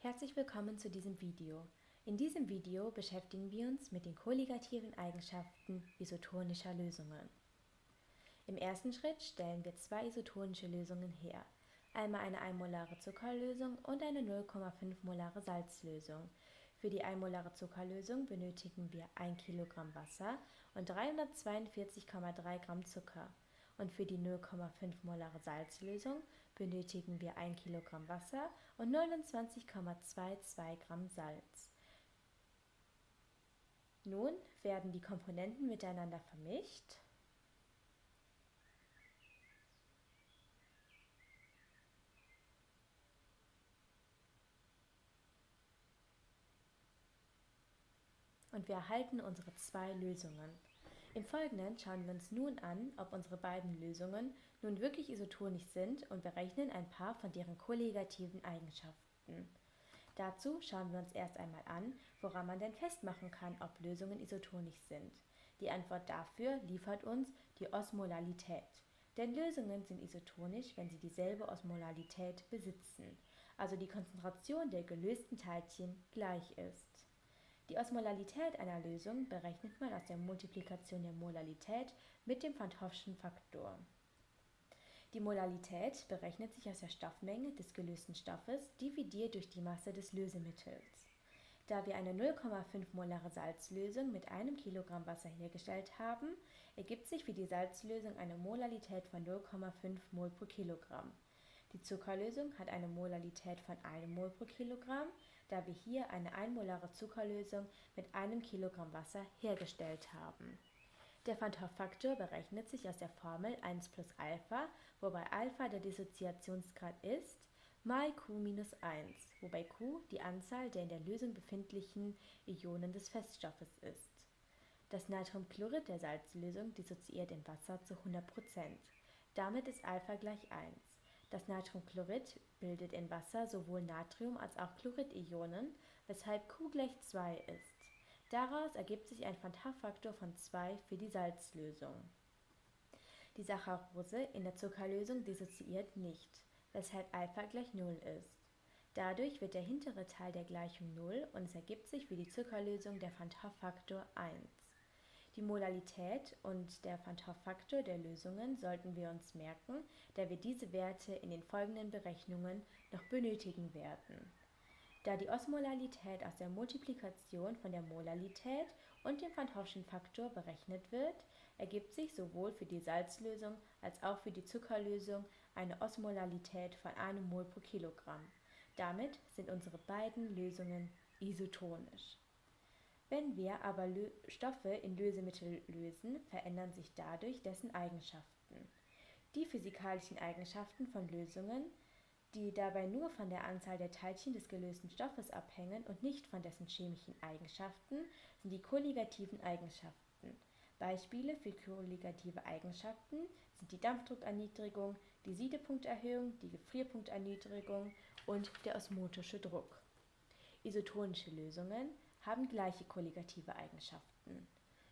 Herzlich willkommen zu diesem Video. In diesem Video beschäftigen wir uns mit den kolligativen Eigenschaften isotonischer Lösungen. Im ersten Schritt stellen wir zwei isotonische Lösungen her. Einmal eine einmolare Zuckerlösung und eine 0,5 molare Salzlösung. Für die einmolare Zuckerlösung benötigen wir 1 Kilogramm Wasser und 342,3 Gramm Zucker. Und für die 0,5 molare Salzlösung benötigen wir 1 Kilogramm Wasser und 29,22 Gramm Salz. Nun werden die Komponenten miteinander vermischt. Und wir erhalten unsere zwei Lösungen. Im Folgenden schauen wir uns nun an, ob unsere beiden Lösungen nun wirklich isotonisch sind und berechnen ein paar von deren kolligativen Eigenschaften. Dazu schauen wir uns erst einmal an, woran man denn festmachen kann, ob Lösungen isotonisch sind. Die Antwort dafür liefert uns die Osmolalität. Denn Lösungen sind isotonisch, wenn sie dieselbe Osmolalität besitzen, also die Konzentration der gelösten Teilchen gleich ist. Die Osmolalität einer Lösung berechnet man aus der Multiplikation der Molalität mit dem Van Faktor. Die Molalität berechnet sich aus der Stoffmenge des gelösten Stoffes dividiert durch die Masse des Lösemittels. Da wir eine 0,5 molare Salzlösung mit einem Kilogramm Wasser hergestellt haben, ergibt sich für die Salzlösung eine Molalität von 0,5 Mol pro Kilogramm. Die Zuckerlösung hat eine Molalität von 1 Mol pro Kilogramm, da wir hier eine einmolare Zuckerlösung mit einem Kilogramm Wasser hergestellt haben. Der Van Hoff-Faktor berechnet sich aus der Formel 1 plus Alpha, wobei Alpha der Dissoziationsgrad ist, mal Q minus 1, wobei Q die Anzahl der in der Lösung befindlichen Ionen des Feststoffes ist. Das Natriumchlorid der Salzlösung dissoziiert in Wasser zu 100%. Damit ist Alpha gleich 1. Das Natriumchlorid bildet in Wasser sowohl Natrium- als auch Chlorid-Ionen, weshalb Q gleich 2 ist. Daraus ergibt sich ein Van Hoff-Faktor von 2 für die Salzlösung. Die Saccharose in der Zuckerlösung dissoziiert nicht, weshalb Alpha gleich 0 ist. Dadurch wird der hintere Teil der Gleichung 0 und es ergibt sich für die Zuckerlösung der Van Hoff-Faktor 1. Die Molalität und der Van Hoff-Faktor der Lösungen sollten wir uns merken, da wir diese Werte in den folgenden Berechnungen noch benötigen werden. Da die Osmolalität aus der Multiplikation von der Molalität und dem Van Hoffschen Faktor berechnet wird, ergibt sich sowohl für die Salzlösung als auch für die Zuckerlösung eine Osmolalität von einem Mol pro Kilogramm. Damit sind unsere beiden Lösungen isotonisch. Wenn wir aber Lö Stoffe in Lösemittel lösen, verändern sich dadurch dessen Eigenschaften. Die physikalischen Eigenschaften von Lösungen, die dabei nur von der Anzahl der Teilchen des gelösten Stoffes abhängen und nicht von dessen chemischen Eigenschaften, sind die kolligativen Eigenschaften. Beispiele für kolligative Eigenschaften sind die Dampfdruckerniedrigung, die Siedepunkterhöhung, die Gefrierpunkterniedrigung und der osmotische Druck. Isotonische Lösungen haben gleiche kolligative Eigenschaften.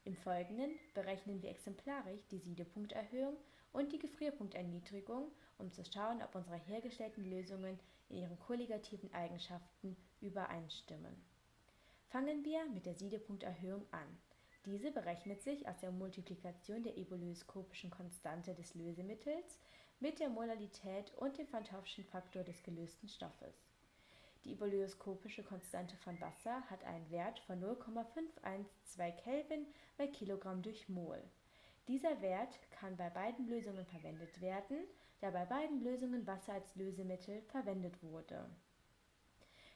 Im Folgenden berechnen wir exemplarisch die Siedepunkterhöhung und die Gefrierpunkterniedrigung, um zu schauen, ob unsere hergestellten Lösungen in ihren kolligativen Eigenschaften übereinstimmen. Fangen wir mit der Siedepunkterhöhung an. Diese berechnet sich aus der Multiplikation der ebulioskopischen Konstante des Lösemittels mit der Molalität und dem Van Hoffschen Faktor des gelösten Stoffes. Die ebulioskopische Konstante von Wasser hat einen Wert von 0,512 Kelvin bei Kilogramm durch Mol. Dieser Wert kann bei beiden Lösungen verwendet werden, da bei beiden Lösungen Wasser als Lösemittel verwendet wurde.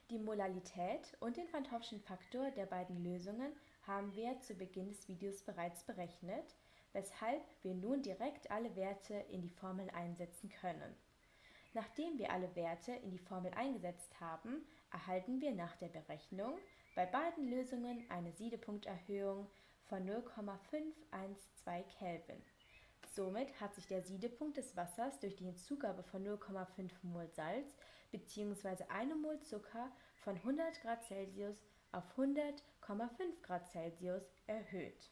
Die Molalität und den Van Hoffschen Faktor der beiden Lösungen haben wir zu Beginn des Videos bereits berechnet, weshalb wir nun direkt alle Werte in die Formel einsetzen können. Nachdem wir alle Werte in die Formel eingesetzt haben, erhalten wir nach der Berechnung bei beiden Lösungen eine Siedepunkterhöhung von 0,512 Kelvin. Somit hat sich der Siedepunkt des Wassers durch die Hinzugabe von 0,5 Mol Salz bzw. 1 Mol Zucker von 100 Grad Celsius auf 100,5 Grad Celsius erhöht.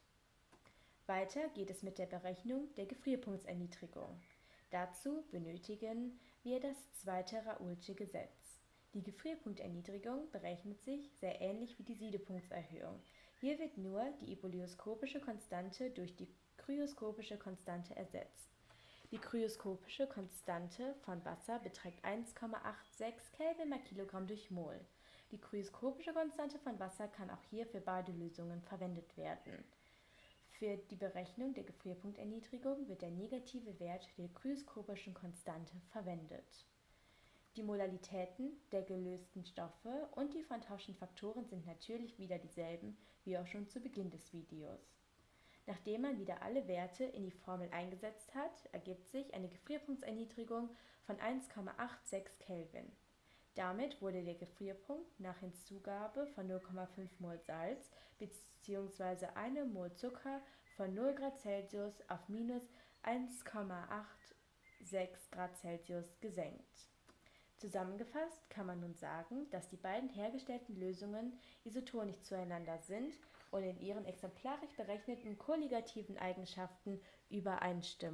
Weiter geht es mit der Berechnung der Gefrierpunktserniedrigung. Dazu benötigen wir das zweite Raoultsche Gesetz. Die Gefrierpunkterniedrigung berechnet sich sehr ähnlich wie die Siedepunktserhöhung. Hier wird nur die ebolioskopische Konstante durch die kryoskopische Konstante ersetzt. Die kryoskopische Konstante von Wasser beträgt 1,86 Kelvin mal Kilogramm durch Mol. Die kryoskopische Konstante von Wasser kann auch hier für beide Lösungen verwendet werden. Für die Berechnung der Gefrierpunkterniedrigung wird der negative Wert der kryoskopischen Konstante verwendet. Die Molalitäten der gelösten Stoffe und die van Faktoren sind natürlich wieder dieselben wie auch schon zu Beginn des Videos. Nachdem man wieder alle Werte in die Formel eingesetzt hat, ergibt sich eine Gefrierpunktserniedrigung von 1,86 Kelvin. Damit wurde der Gefrierpunkt nach Hinzugabe von 0,5 mol Salz bzw. 1 mol Zucker von 0 Grad Celsius auf minus 1,86 Grad Celsius gesenkt. Zusammengefasst kann man nun sagen, dass die beiden hergestellten Lösungen isotonisch zueinander sind und in ihren exemplarisch berechneten kolligativen Eigenschaften übereinstimmen